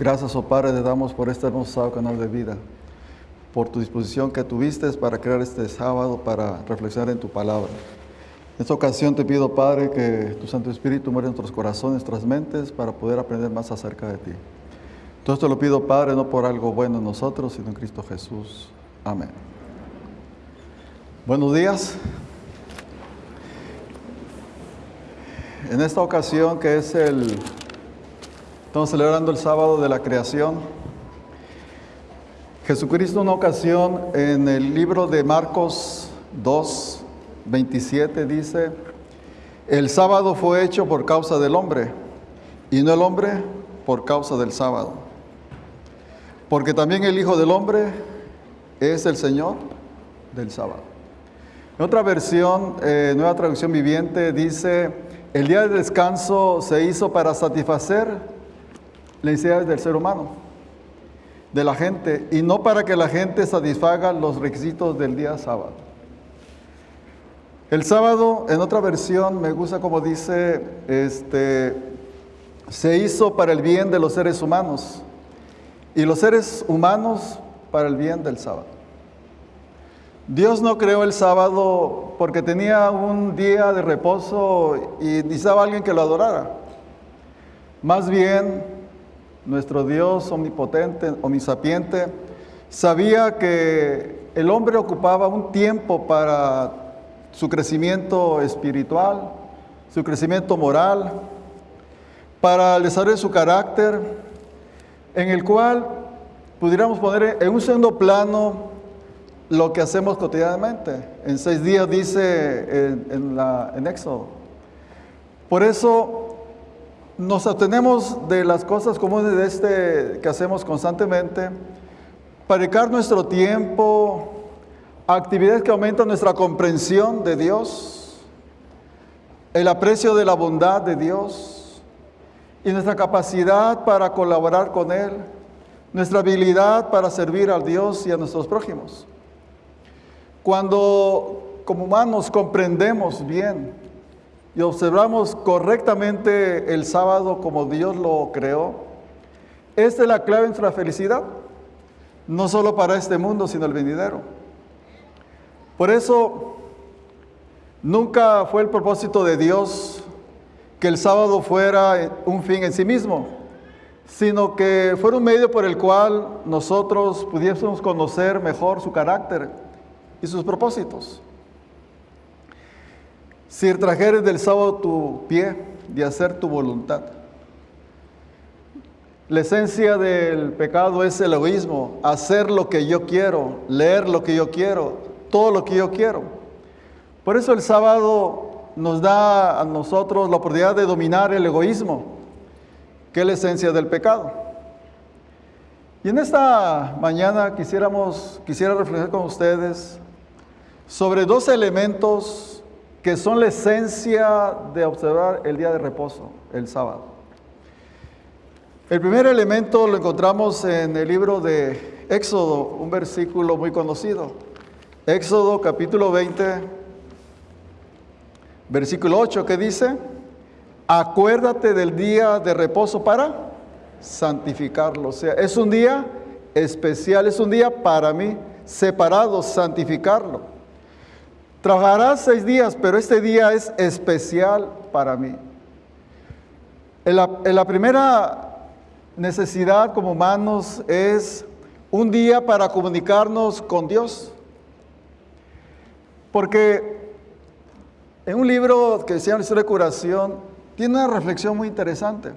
Gracias, oh Padre, te damos por este hermoso canal de vida, por tu disposición que tuviste para crear este sábado para reflexionar en tu palabra. En esta ocasión te pido, Padre, que tu Santo Espíritu muera en nuestros corazones, nuestras mentes, para poder aprender más acerca de ti. Todo esto lo pido, Padre, no por algo bueno en nosotros, sino en Cristo Jesús. Amén. Buenos días. En esta ocasión, que es el Estamos celebrando el sábado de la creación. Jesucristo una ocasión en el libro de Marcos 2, 27 dice, el sábado fue hecho por causa del hombre y no el hombre por causa del sábado. Porque también el Hijo del Hombre es el Señor del sábado. En otra versión, eh, nueva traducción viviente, dice, el día de descanso se hizo para satisfacer necesidades del ser humano, de la gente, y no para que la gente satisfaga los requisitos del día sábado. El sábado, en otra versión, me gusta como dice, este, se hizo para el bien de los seres humanos y los seres humanos para el bien del sábado. Dios no creó el sábado porque tenía un día de reposo y necesitaba alguien que lo adorara. Más bien, nuestro Dios omnipotente, omnisapiente, sabía que el hombre ocupaba un tiempo para su crecimiento espiritual, su crecimiento moral, para el desarrollo de su carácter, en el cual pudiéramos poner en un segundo plano lo que hacemos cotidianamente. En seis días dice en, la, en Éxodo. Por eso nos atenemos de las cosas comunes de este que hacemos constantemente para dedicar nuestro tiempo a actividades que aumentan nuestra comprensión de Dios, el aprecio de la bondad de Dios y nuestra capacidad para colaborar con Él, nuestra habilidad para servir a Dios y a nuestros prójimos. Cuando como humanos comprendemos bien y observamos correctamente el sábado como Dios lo creó, esta es la clave de nuestra felicidad, no solo para este mundo, sino el venidero. Por eso, nunca fue el propósito de Dios que el sábado fuera un fin en sí mismo, sino que fuera un medio por el cual nosotros pudiésemos conocer mejor su carácter y sus propósitos. Si trajeres del sábado tu pie de hacer tu voluntad. La esencia del pecado es el egoísmo, hacer lo que yo quiero, leer lo que yo quiero, todo lo que yo quiero. Por eso el sábado nos da a nosotros la oportunidad de dominar el egoísmo, que es la esencia del pecado. Y en esta mañana quisiéramos, quisiera reflexionar con ustedes sobre dos elementos que son la esencia de observar el día de reposo, el sábado. El primer elemento lo encontramos en el libro de Éxodo, un versículo muy conocido. Éxodo capítulo 20, versículo 8, que dice, acuérdate del día de reposo para santificarlo. O sea, es un día especial, es un día para mí, separado, santificarlo. Trabajarás seis días, pero este día es especial para mí. La, primera necesidad como humanos es un día para comunicarnos con Dios. Porque en un libro que se llama de Curación, tiene una reflexión muy interesante.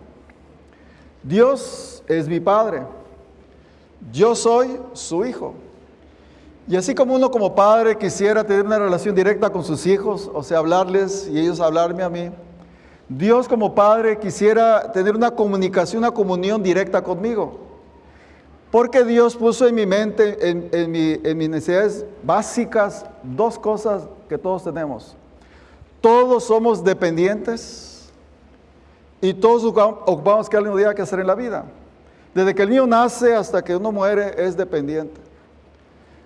Dios es mi Padre. Yo soy su Hijo. Y así como uno como padre quisiera tener una relación directa con sus hijos, o sea, hablarles y ellos hablarme a mí, Dios como padre quisiera tener una comunicación, una comunión directa conmigo. Porque Dios puso en mi mente, en, mis necesidades básicas, dos cosas que todos tenemos. Todos somos dependientes y todos ocupamos que algo día que hacer en la vida. Desde que el niño nace hasta que uno muere es dependiente.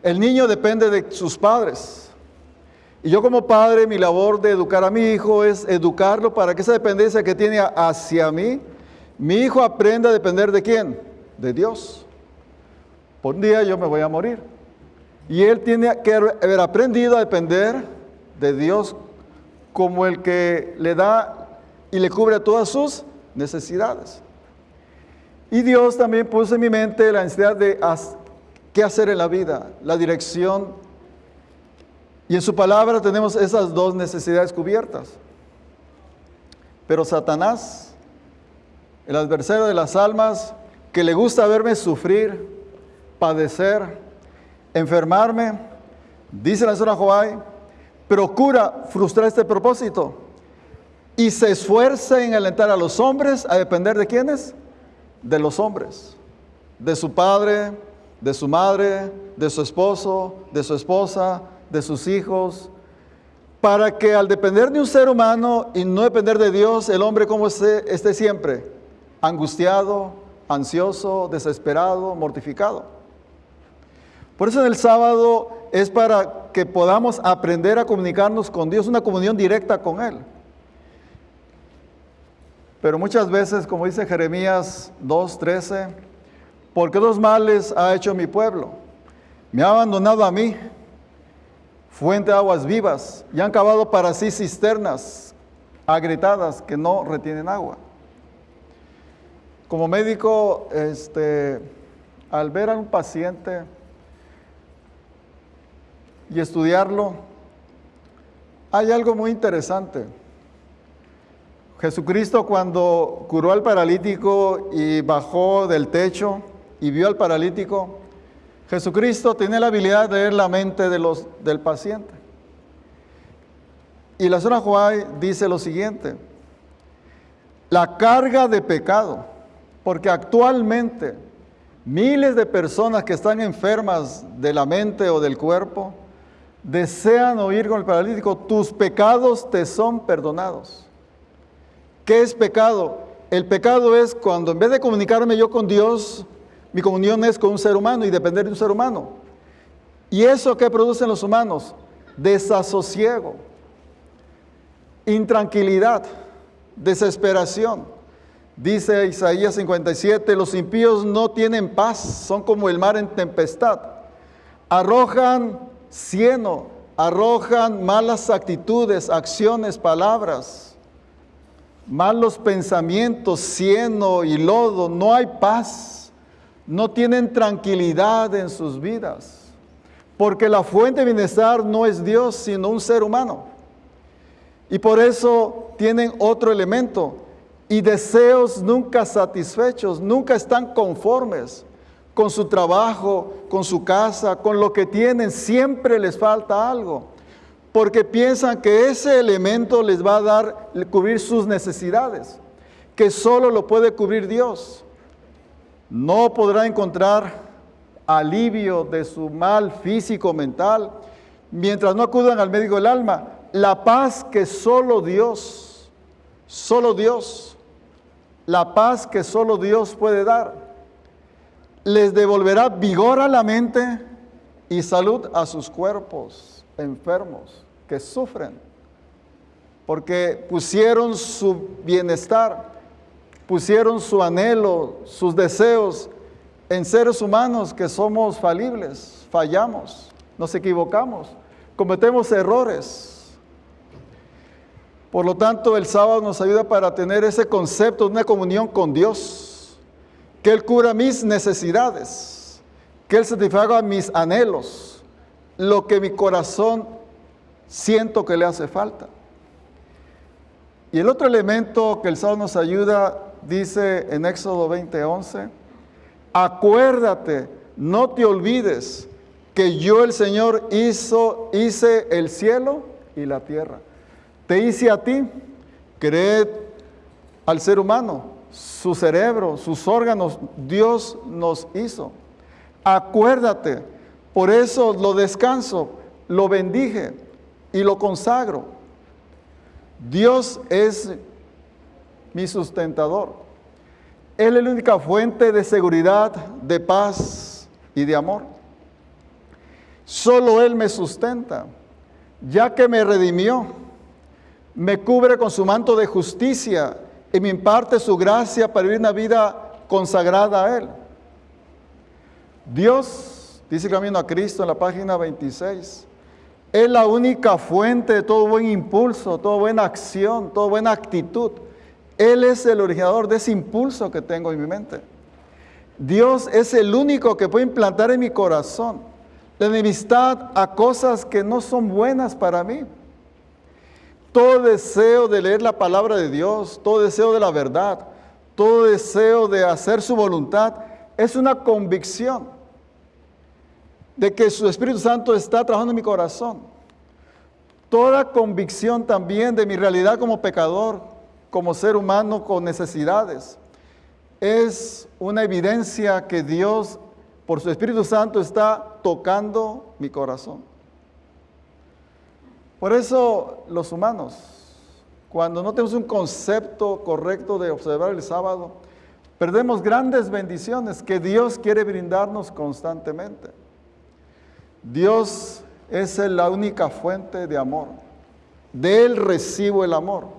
El niño depende de sus padres. Y yo como padre, mi labor de educar a mi hijo es educarlo para que esa dependencia que tiene hacia mí, mi hijo aprenda a depender de quién? de Dios. Por un día yo me voy a morir. Y él tiene que haber aprendido a depender de Dios como el que le da y le cubre todas sus necesidades. Y Dios también puso en mi mente la necesidad de qué hacer en la vida, la dirección. Y en su palabra tenemos esas dos necesidades cubiertas. Pero Satanás, el adversario de las almas, que le gusta verme sufrir, padecer, enfermarme, dice la señora Joay, procura frustrar este propósito y se esfuerza en alentar a los hombres a depender de quiénes? De los hombres, de su padre, de su madre, de su esposo, de su esposa, de sus hijos, para que al depender de un ser humano y no depender de Dios, el hombre como esté, esté siempre angustiado, ansioso, desesperado, mortificado. Por eso en el sábado es para que podamos aprender a comunicarnos con Dios, una comunión directa con Él. Pero muchas veces, como dice Jeremías 2.13, porque dos males ha hecho mi pueblo. Me ha abandonado a mí, fuente de aguas vivas, y han cavado para sí cisternas agrietadas que no retienen agua. Como médico, este, al ver a un paciente y estudiarlo, hay algo muy interesante. Jesucristo cuando curó al paralítico y bajó del techo y vio al paralítico, Jesucristo tiene la habilidad de leer la mente del paciente. Y la zona Juárez dice lo siguiente, la carga de pecado, porque actualmente miles de personas que están enfermas de la mente o del cuerpo, desean oír con el paralítico, tus pecados te son perdonados. ¿Qué es pecado? El pecado es cuando en vez de comunicarme yo con Dios, mi comunión es con un ser humano y depender de un ser humano. ¿Y eso qué producen los humanos? Desasosiego, intranquilidad, desesperación. Dice Isaías 57, los impíos no tienen paz, son como el mar en tempestad. Arrojan cieno, arrojan malas actitudes, acciones, palabras, malos pensamientos, cieno y lodo, no hay paz, no tienen tranquilidad en sus vidas, porque la fuente de bienestar no es Dios, sino un ser humano. Y por eso tienen otro elemento, y deseos nunca satisfechos, nunca están conformes con su trabajo, con su casa, con lo que tienen, siempre les falta algo. Porque piensan que ese elemento les va a dar, cubrir sus necesidades, que solo lo puede cubrir Dios. No podrá encontrar alivio de su mal físico, mental, mientras no acudan al médico del alma. La paz que solo Dios, solo Dios, la paz que solo Dios puede dar les devolverá vigor a la mente y salud a sus cuerpos enfermos que sufren, porque pusieron su bienestar, pusieron su anhelo, sus deseos en seres humanos que somos falibles, fallamos, nos equivocamos, cometemos errores. Por lo tanto, el sábado nos ayuda para tener ese concepto de una comunión con Dios que Él cura mis necesidades, que Él satisfaga mis anhelos, lo que mi corazón siento que le hace falta. Y el otro elemento que el Salmo nos ayuda, dice en Éxodo 20:11, acuérdate, no te olvides que yo el Señor hizo, hice el cielo y la tierra. Te hice a ti, creed al ser humano, su cerebro, sus órganos, Dios nos hizo. Acuérdate, por eso lo descanso, lo bendije y lo consagro. Dios es mi sustentador. Él es la única fuente de seguridad, de paz y de amor. Solo Él me sustenta, ya que me redimió, me cubre con su manto de justicia y me imparte su gracia para vivir una vida consagrada a Él. Dios, dice Camino a Cristo en la página 26, es la única fuente de todo buen impulso, toda buena acción, toda buena actitud. Él es el originador de ese impulso que tengo en mi mente. Dios es el único que puede implantar en mi corazón la enemistad a cosas que no son buenas para mí. Todo deseo de leer la palabra de Dios, todo deseo de la verdad, todo deseo de hacer su voluntad, es una convicción de que su Espíritu Santo está trabajando en mi corazón. Toda convicción también de mi realidad como pecador, como ser humano con necesidades, es una evidencia que Dios, por su Espíritu Santo, está tocando mi corazón. Por eso los humanos, cuando no tenemos un concepto correcto de observar el sábado, perdemos grandes bendiciones que Dios quiere brindarnos constantemente. Dios es la única fuente de amor. De Él recibo el amor.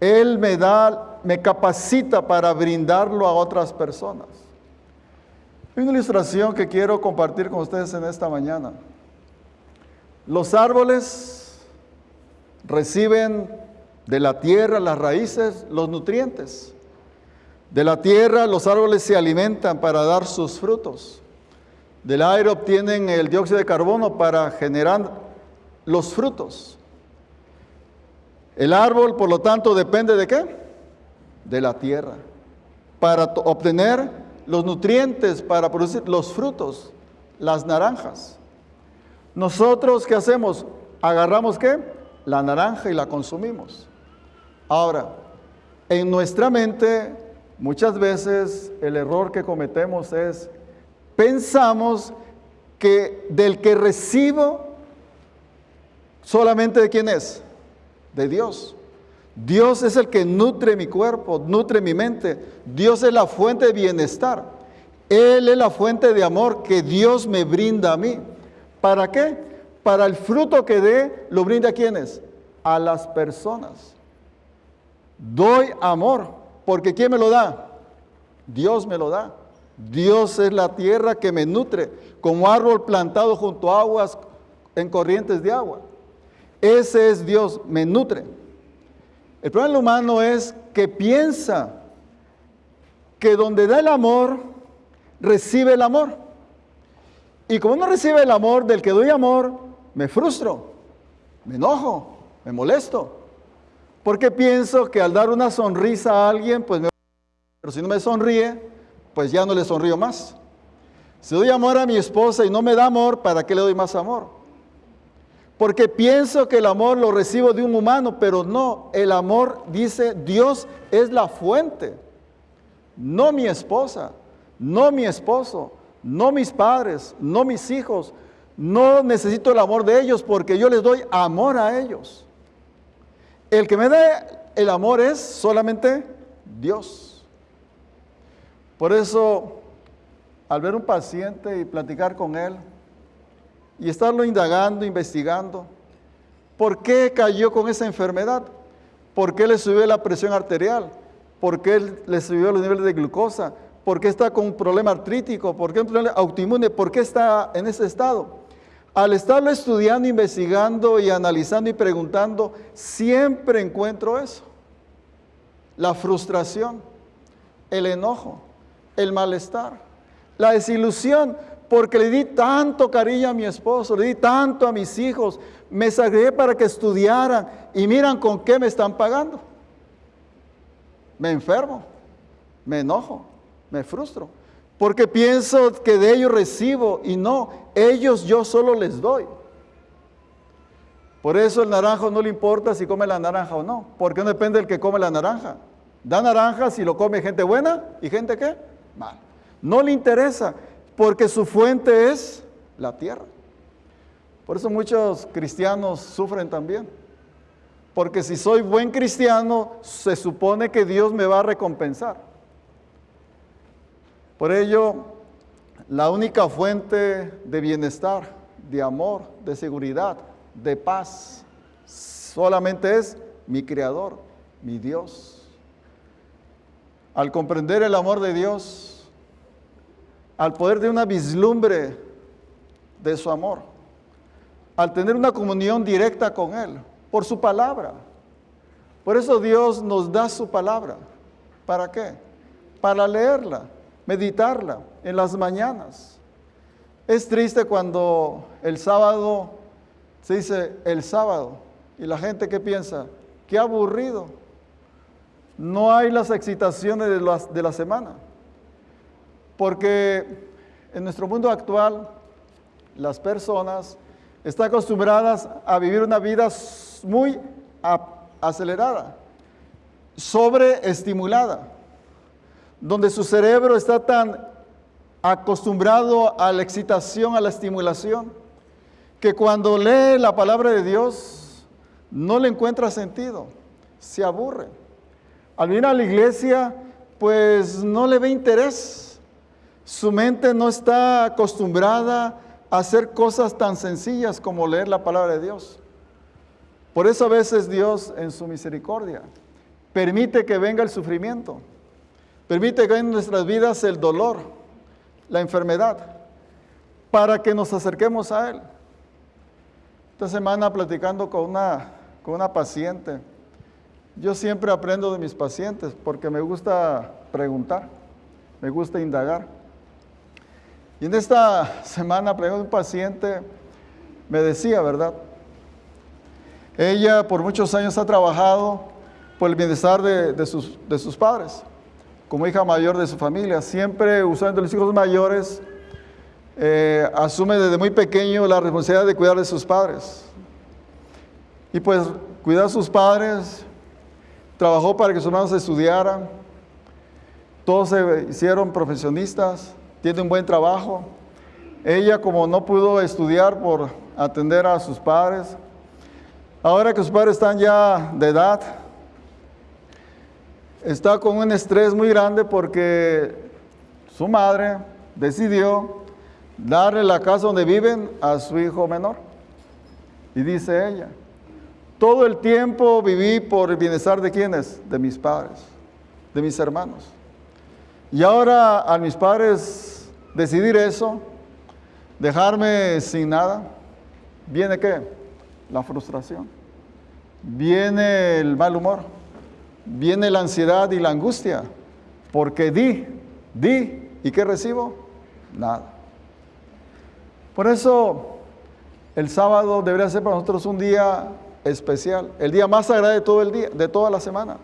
Él me da, me capacita para brindarlo a otras personas. Hay una ilustración que quiero compartir con ustedes en esta mañana. Los árboles reciben de la tierra, las raíces, los nutrientes. De la tierra los árboles se alimentan para dar sus frutos. Del aire obtienen el dióxido de carbono para generar los frutos. El árbol, por lo tanto, depende de qué? De la tierra. Para obtener los nutrientes, para producir los frutos, las naranjas. Nosotros, ¿qué hacemos? Agarramos qué? La naranja y la consumimos. Ahora, en nuestra mente, muchas veces el error que cometemos es pensamos que del que recibo, solamente de quién es? De Dios. Dios es el que nutre mi cuerpo, nutre mi mente. Dios es la fuente de bienestar. Él es la fuente de amor que Dios me brinda a mí. ¿Para qué? Para el fruto que dé, lo brinda a quienes? A las personas. Doy amor, porque ¿quién me lo da? Dios me lo da. Dios es la tierra que me nutre, como árbol plantado junto a aguas en corrientes de agua. Ese es Dios, me nutre. El problema humano es que piensa que donde da el amor, recibe el amor. Y como no recibe el amor del que doy amor, me frustro, me enojo, me molesto. Porque pienso que al dar una sonrisa a alguien, pues me... Pero si no me sonríe, pues ya no le sonrío más. Si doy amor a mi esposa y no me da amor, ¿para qué le doy más amor? Porque pienso que el amor lo recibo de un humano, pero no, el amor dice Dios es la fuente, no mi esposa, no mi esposo, no mis padres, no mis hijos. No necesito el amor de ellos porque yo les doy amor a ellos. El que me da el amor es solamente Dios. Por eso, al ver un paciente y platicar con él y estarlo indagando, investigando, ¿por qué cayó con esa enfermedad? ¿Por qué le subió la presión arterial? ¿Por qué le subió los niveles de glucosa? ¿Por qué está con un problema artrítico? ¿Por qué un problema autoinmune? ¿Por qué está en ese estado? Al estarlo estudiando, investigando y analizando y preguntando, siempre encuentro eso. La frustración, el enojo, el malestar, la desilusión, porque le di tanto cariño a mi esposo, le di tanto a mis hijos, me sacrifiqué para que estudiaran y miran con qué me están pagando. Me enfermo, me enojo, me frustro, porque pienso que de ellos recibo y no, ellos yo solo les doy. Por eso el naranjo no le importa si come la naranja o no, porque no depende del que come la naranja. Da naranja si lo come gente buena y gente que mal. No le interesa porque su fuente es la tierra. Por eso muchos cristianos sufren también. Porque si soy buen cristiano, se supone que Dios me va a recompensar. Por ello, la única fuente de bienestar, de amor, de seguridad, de paz, solamente es mi Creador, mi Dios. Al comprender el amor de Dios, al poder de una vislumbre de su amor, al tener una comunión directa con Él, por su palabra. Por eso Dios nos da su palabra. ¿Para qué? Para leerla, meditarla en las mañanas. Es triste cuando el sábado se dice el sábado y la gente que piensa, qué aburrido. No hay las excitaciones de, de la semana. Porque en nuestro mundo actual las personas están acostumbradas a vivir una vida muy acelerada, sobreestimulada, donde su cerebro está tan acostumbrado a la excitación, a la estimulación, que cuando lee la palabra de Dios no le encuentra sentido, se aburre. Al venir a la iglesia, pues no le ve interés. Su mente no está acostumbrada a hacer cosas tan sencillas como leer la palabra de Dios. Por eso a veces Dios en su misericordia permite que venga el sufrimiento, permite que venga en nuestras vidas el dolor, la enfermedad, para que nos acerquemos a Él. Esta semana platicando con una, con una paciente, yo siempre aprendo de mis pacientes porque me gusta preguntar, me gusta indagar. Y en esta semana, un paciente, me decía, ¿verdad? Ella por muchos años ha trabajado por el bienestar de, sus, de sus padres, como hija mayor de su familia, siempre usando los hijos mayores, eh, asume desde muy pequeño la responsabilidad de cuidar de sus padres. Y pues cuidar a sus padres, trabajó para que sus hermanos estudiaran, todos se hicieron profesionistas, tiene un buen trabajo. Ella como no pudo estudiar por atender a sus padres, ahora que sus padres están ya de edad, está con un estrés muy grande porque su madre decidió darle la casa donde viven a su hijo menor. Y dice ella, todo el tiempo viví por el bienestar de quienes? De mis padres, de mis hermanos. Y ahora a mis padres decidir eso, dejarme sin nada, ¿viene qué? La frustración. Viene el mal humor. Viene la ansiedad y la angustia. Porque di, di, ¿y qué recibo? Nada. Por eso el sábado debería ser para nosotros un día especial, el día más sagrado de todo el día, de toda la semana,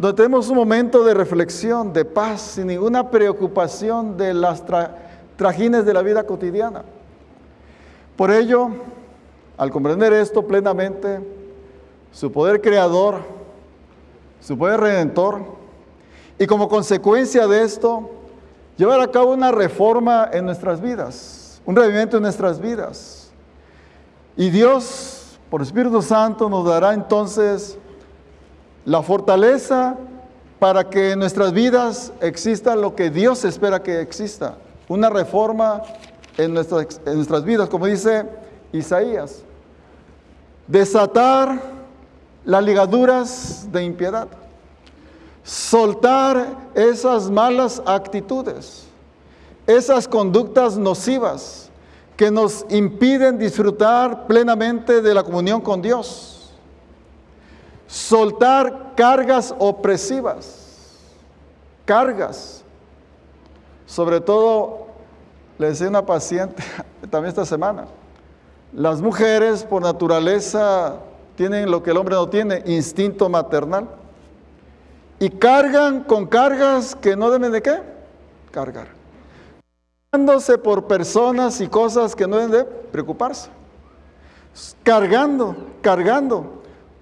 donde tenemos un momento de reflexión, de paz, sin ninguna preocupación de las trajines de la vida cotidiana. Por ello, al comprender esto plenamente, su poder creador, su poder redentor, y como consecuencia de esto, llevar a cabo una reforma en nuestras vidas un revivimiento en nuestras vidas. Y Dios, por Espíritu Santo, nos dará entonces la fortaleza para que en nuestras vidas exista lo que Dios espera que exista, una reforma en nuestras, en nuestras vidas, como dice Isaías, desatar las ligaduras de impiedad, soltar esas malas actitudes, esas conductas nocivas que nos impiden disfrutar plenamente de la comunión con Dios. Soltar cargas opresivas, cargas. Sobre todo, le decía una paciente también esta semana, las mujeres por naturaleza tienen lo que el hombre no tiene, instinto maternal. Y cargan con cargas que no deben de qué? Cargar por personas y cosas que no deben de preocuparse. Cargando, cargando.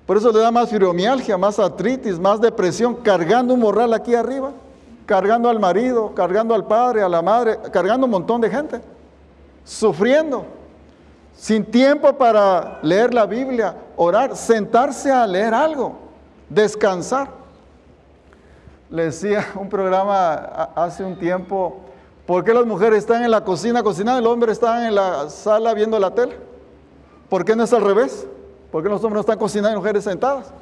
Por eso le da más fibromialgia, más artritis, más depresión, cargando un morral aquí arriba, cargando al marido, cargando al padre, a la madre, cargando un montón de gente, sufriendo, sin tiempo para leer la Biblia, orar, sentarse a leer algo, descansar. Le decía un programa hace un tiempo, ¿Por qué las mujeres están en la cocina cocinando y el hombre está en la sala viendo la tele? ¿Por qué no es al revés? ¿Por qué los hombres no están cocinando y mujeres sentadas?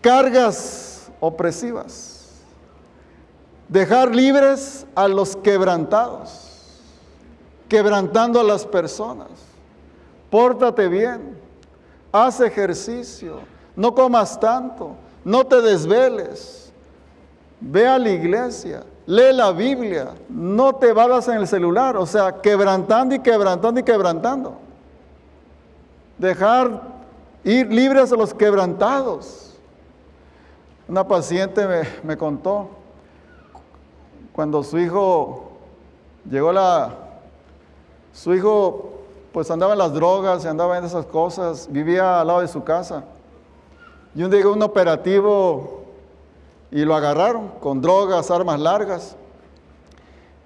Cargas opresivas. Dejar libres a los quebrantados, quebrantando a las personas. Pórtate bien, haz ejercicio, no comas tanto, no te desveles, ve a la iglesia, lee la Biblia, no te vadas en el celular, o sea, quebrantando y quebrantando y quebrantando. Dejar ir libres a los quebrantados. Una paciente me, me contó cuando su hijo llegó la, su hijo pues andaba en las drogas, andaba en esas cosas, vivía al lado de su casa. Y un día llegó un operativo y lo agarraron con drogas, armas largas,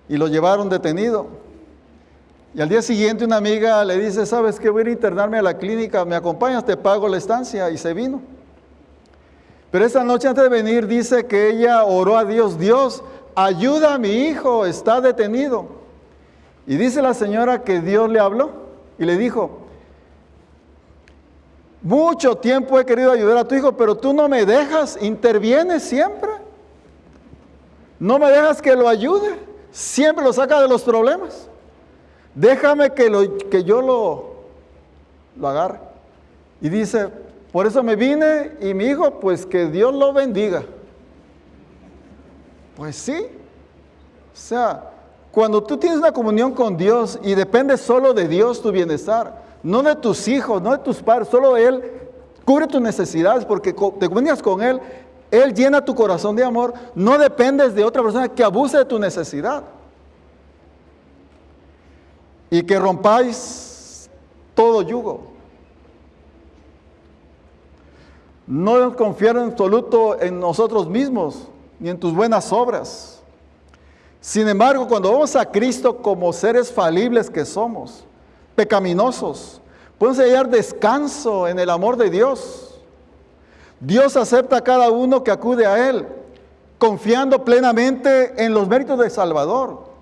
y lo llevaron detenido. Y al día siguiente una amiga le dice, ¿sabes qué? Voy a a internarme a la clínica, ¿me acompañas? Te pago la estancia. Y se vino. Pero esa noche antes de venir dice que ella oró a Dios, Dios, ayuda a mi hijo, está detenido. Y dice la señora que Dios le habló y le dijo, mucho tiempo he querido ayudar a tu hijo, pero tú no me dejas, intervienes siempre. No me dejas que lo ayude, siempre lo saca de los problemas. Déjame que, lo, que yo lo, lo agarre. Y dice, por eso me vine y mi hijo, pues que Dios lo bendiga. Pues sí. O sea, cuando tú tienes una comunión con Dios y depende solo de Dios tu bienestar, no de tus hijos, no de tus padres, solo Él cubre tus necesidades porque te comunicas con Él, Él llena tu corazón de amor, no dependes de otra persona que abuse de tu necesidad. Y que rompáis todo yugo. No confiar en absoluto en nosotros mismos, ni en tus buenas obras. Sin embargo, cuando vamos a Cristo como seres falibles que somos, pecaminosos, podemos hallar descanso en el amor de Dios. Dios acepta a cada uno que acude a Él, confiando plenamente en los méritos del Salvador.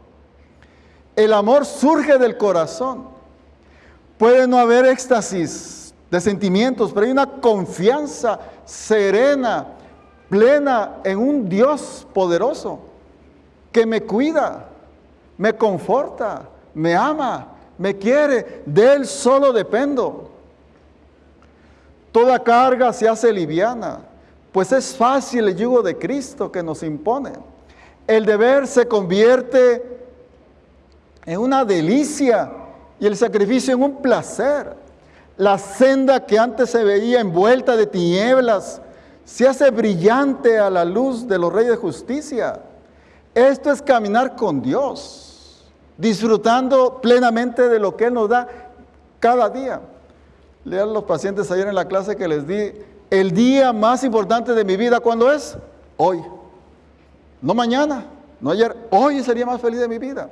El amor surge del corazón. Puede no haber éxtasis de sentimientos, pero hay una confianza serena, plena en un Dios poderoso que me cuida, me conforta, me ama, me quiere, de Él solo dependo. Toda carga se hace liviana, pues es fácil el yugo de Cristo que nos impone. El deber se convierte en una delicia y el sacrificio en un placer. La senda que antes se veía envuelta de tinieblas se hace brillante a la luz de los reyes de justicia. Esto es caminar con Dios, disfrutando plenamente de lo que Él nos da cada día. Lean los pacientes ayer en la clase que les di, el día más importante de mi vida, ¿cuándo es? Hoy. No mañana, no ayer, hoy sería más feliz de mi vida.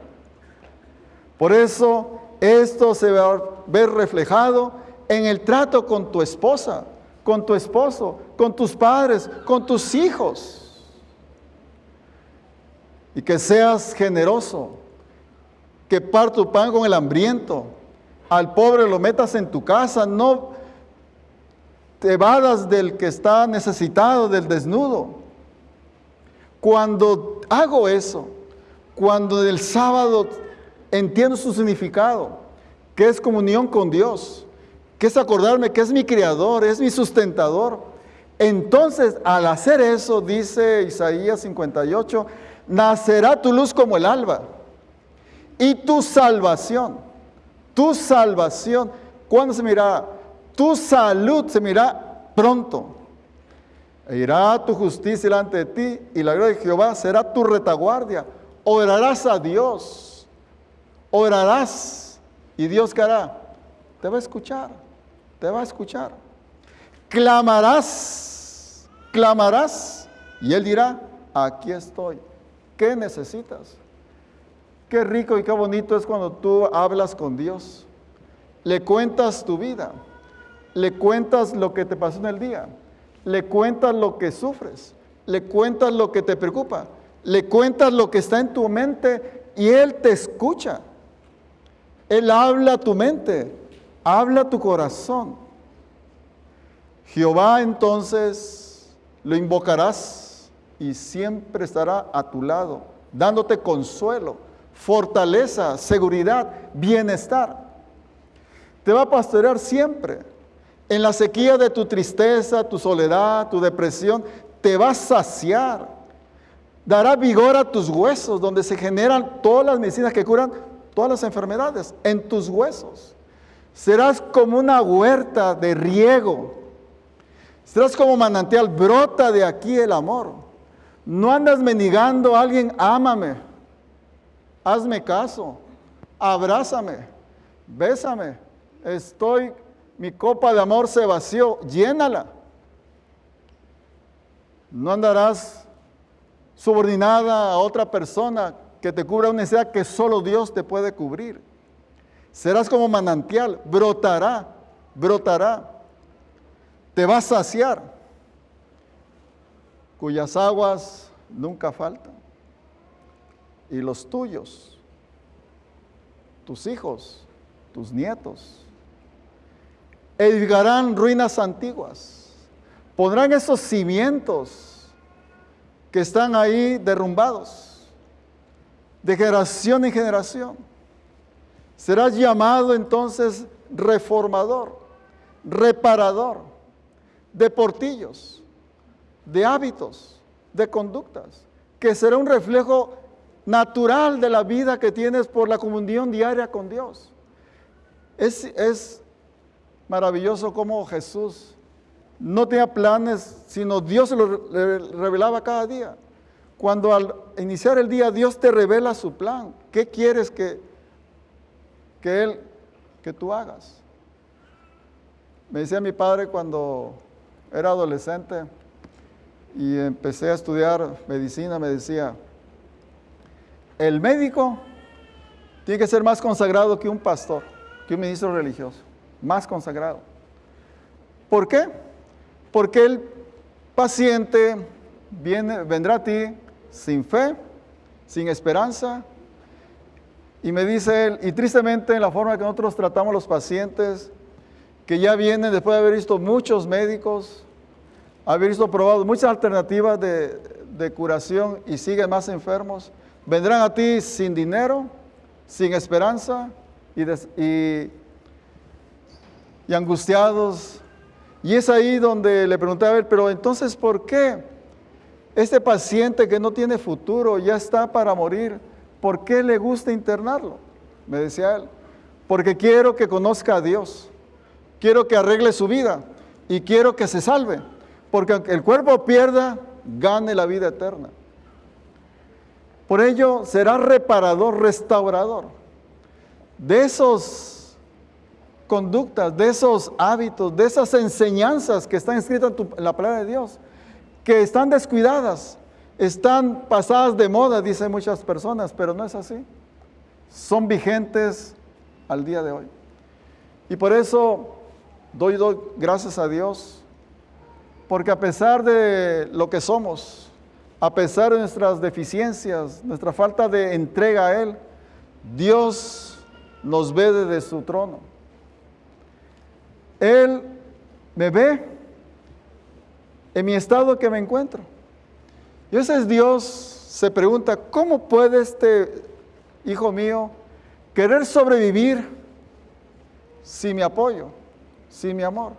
Por eso esto se va a ver reflejado en el trato con tu esposa, con tu esposo, con tus padres, con tus hijos. Y que seas generoso, que par tu pan con el hambriento, al pobre lo metas en tu casa, no te vadas del que está necesitado, del desnudo. Cuando hago eso, cuando el sábado entiendo su significado, que es comunión con Dios, que es acordarme que es mi creador, es mi sustentador. Entonces, al hacer eso, dice Isaías 58, nacerá tu luz como el alba y tu salvación, tu salvación, ¿cuándo se mirará? Tu salud se mirará pronto. E irá tu justicia delante de ti y la gloria de Jehová será tu retaguardia. Orarás a Dios, orarás y Dios qué hará? Te va a escuchar te va a escuchar. Clamarás, clamarás y Él dirá, aquí estoy. ¿Qué necesitas? Qué rico y qué bonito es cuando tú hablas con Dios. Le cuentas tu vida, le cuentas lo que te pasó en el día, le cuentas lo que sufres, le cuentas lo que te preocupa, le cuentas lo que está en tu mente y Él te escucha. Él habla a tu mente, habla tu corazón. Jehová entonces lo invocarás y siempre estará a tu lado, dándote consuelo, fortaleza, seguridad, bienestar. Te va a pastorear siempre. En la sequía de tu tristeza, tu soledad, tu depresión, te va a saciar. Dará vigor a tus huesos, donde se generan todas las medicinas que curan todas las enfermedades, en tus huesos. Serás como una huerta de riego. Serás como manantial, brota de aquí el amor. No andas mendigando a alguien, ámame, hazme caso, abrázame, bésame. Estoy, mi copa de amor se vació, llénala. No andarás subordinada a otra persona que te cubra una necesidad que solo Dios te puede cubrir. Serás como manantial, brotará, brotará. Te va a saciar, cuyas aguas nunca faltan. Y los tuyos, tus hijos, tus nietos, edificarán ruinas antiguas, pondrán esos cimientos que están ahí derrumbados, de generación en generación Serás llamado entonces reformador, reparador de portillos, de hábitos, de conductas, que será un reflejo natural de la vida que tienes por la comunión diaria con Dios. Es, maravilloso cómo Jesús no tenía planes, sino Dios se lo revelaba cada día. Cuando al iniciar el día Dios te revela su plan, ¿qué quieres que que Él, que tú hagas. Me decía mi padre cuando era adolescente y empecé a estudiar medicina, me decía, el médico tiene que ser más consagrado que un pastor, que un ministro religioso, más consagrado. ¿Por qué? Porque el paciente viene, vendrá a ti sin fe, sin esperanza, y me dice él, y tristemente en la forma que nosotros tratamos a los pacientes, que ya vienen después de haber visto muchos médicos, haber visto probado muchas alternativas de, curación y siguen más enfermos, vendrán a ti sin dinero, sin esperanza y, y, y angustiados. Y es ahí donde le pregunté a ver, pero entonces, ¿por qué este paciente que no tiene futuro ya está para morir? ¿por qué le gusta internarlo? Me decía él, porque quiero que conozca a Dios, quiero que arregle su vida y quiero que se salve, porque aunque el cuerpo pierda, gane la vida eterna. Por ello será reparador, restaurador de esos conductas, de esos hábitos, de esas enseñanzas que están escritas en la palabra de Dios, que están descuidadas, están pasadas de moda, dicen muchas personas, pero no es así. Son vigentes al día de hoy. Y por eso doy, doy gracias a Dios, porque a pesar de lo que somos, a pesar de nuestras deficiencias, nuestra falta de entrega a Él, Dios nos ve desde su trono. Él me ve en mi estado que me encuentro. Y ese Dios se pregunta, ¿cómo puede este hijo mío querer sobrevivir sin mi apoyo, sin mi amor?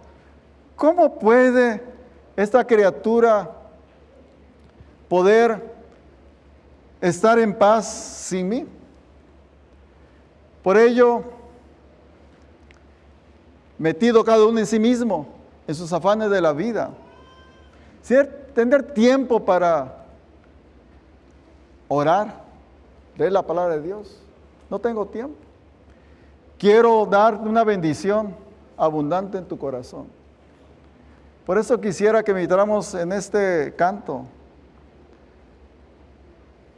¿Cómo puede esta criatura poder estar en paz sin mí? Por ello, metido cada uno en sí mismo, en sus afanes de la vida, tener tiempo para orar, leer la palabra de Dios. No tengo tiempo. Quiero dar una bendición abundante en tu corazón. Por eso quisiera que meditáramos en este canto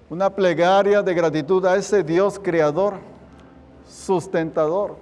una plegaria de gratitud a ese Dios creador, sustentador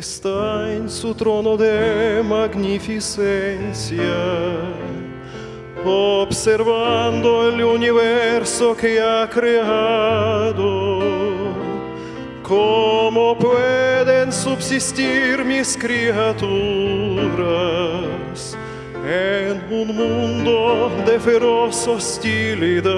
está en su trono de magnificencia, observando el universo que ha creado. ¿Cómo pueden subsistir mis criaturas en un mundo de feroz hostilidad?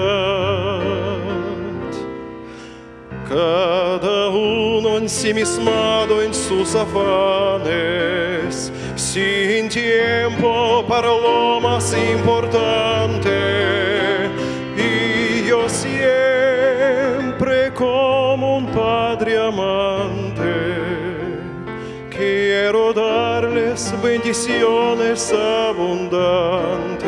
Cada uno ensimismado en sus afanes, sin tiempo para lo más importante. Y yo siempre como un padre amante, quiero darles bendiciones abundantes.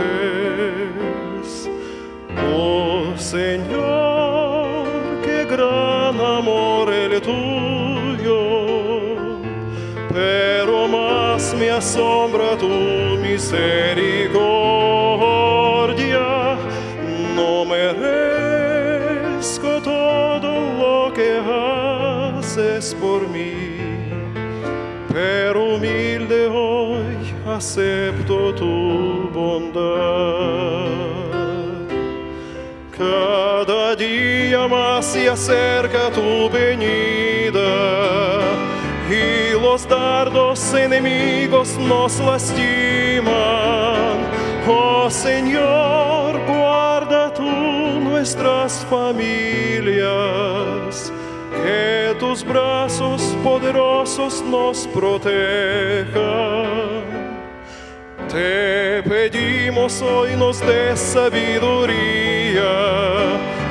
Oh Señor, tuyo, pero más me asombra tu misericordia. No merezco todo lo que haces por mí, pero humilde hoy acepto tu bondad. Más se acerca tu venida y los dardos enemigos nos lastiman. Oh Señor, guarda tú nuestras familias, que tus brazos poderosos nos protejan. Te pedimos hoy nos des sabiduría,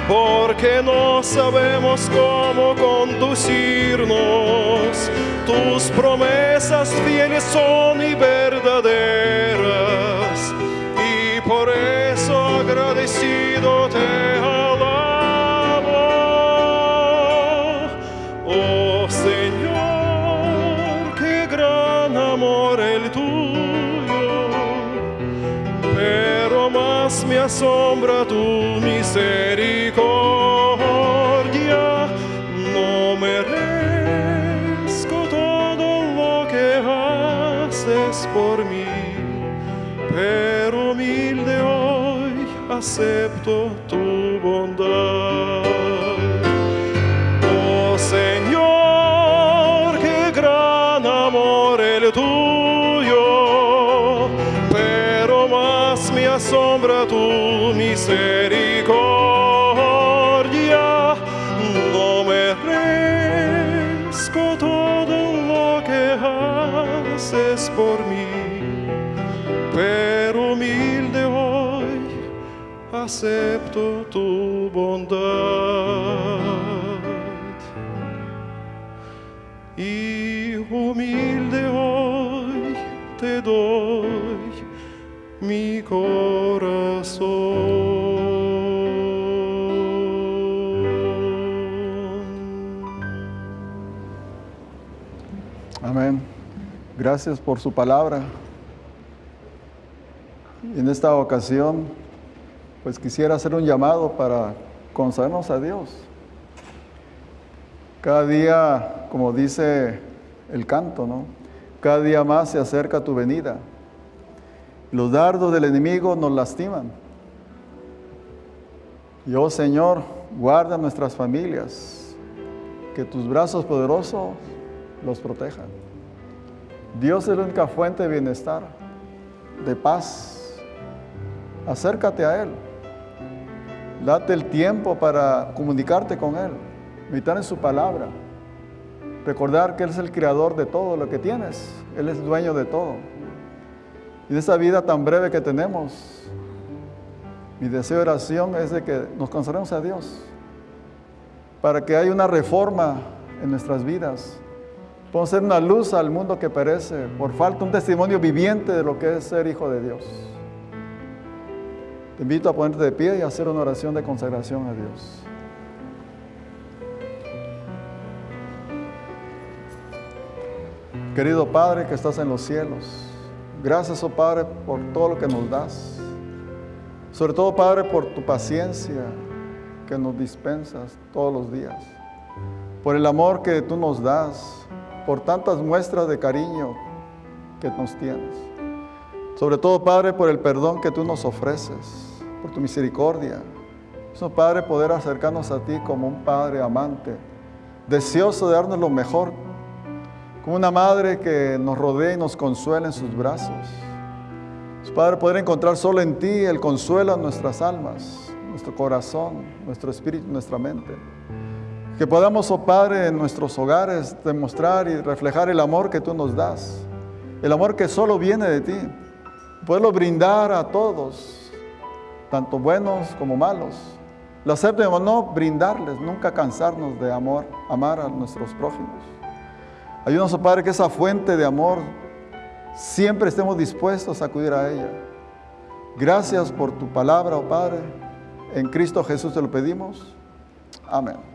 porque no sabemos cómo conducirnos. Tus promesas fieles son y verdaderas, y por eso agradecido te alabo. Oh Señor, qué gran amor el tuyo pero más me asombra tu misericordia. Acepto tu bondad. Tu bondad y humilde hoy te doy mi corazón. Amén. Gracias por su palabra. En esta ocasión, pues quisiera hacer un llamado para consagrarnos a Dios. Cada día, como dice el canto, ¿no? Cada día más se acerca tu venida. Los dardos del enemigo nos lastiman. Y oh Señor, guarda nuestras familias, que tus brazos poderosos los protejan. Dios es la única fuente de bienestar, de paz. Acércate a Él. Date el tiempo para comunicarte con Él, meditar en su palabra. Recordar que Él es el creador de todo lo que tienes. Él es dueño de todo. Y en esta vida tan breve que tenemos, mi deseo de oración es de que nos consagremos a Dios. Para que haya una reforma en nuestras vidas. Podemos ser una luz al mundo que perece por falta un testimonio viviente de lo que es ser hijo de Dios. Te invito a ponerte de pie y a hacer una oración de consagración a Dios. Querido Padre que estás en los cielos, gracias, oh Padre, por todo lo que nos das. Sobre todo, Padre, por tu paciencia que nos dispensas todos los días. Por el amor que tú nos das. por tantas muestras de cariño que nos tienes. Sobre todo, Padre, por el perdón que tú nos ofreces, por tu misericordia. Eso, Padre, poder acercarnos a ti como un Padre amante, deseoso de darnos lo mejor, como una madre que nos rodea y nos consuela en sus brazos. Padre, poder encontrar solo en ti el consuelo a nuestras almas, nuestro corazón, nuestro espíritu, nuestra mente. Que podamos, oh Padre, en nuestros hogares demostrar y reflejar el amor que tú nos das, el amor que solo viene de ti, poderlo brindar a todos, tanto buenos como malos. Lo acepten o no, brindarles, nunca cansarnos de amor, amar a nuestros prójimos. Ayúdanos, oh Padre, que esa fuente de amor siempre estemos dispuestos a acudir a ella. Gracias por tu palabra, oh Padre. En Cristo Jesús te lo pedimos. Amén.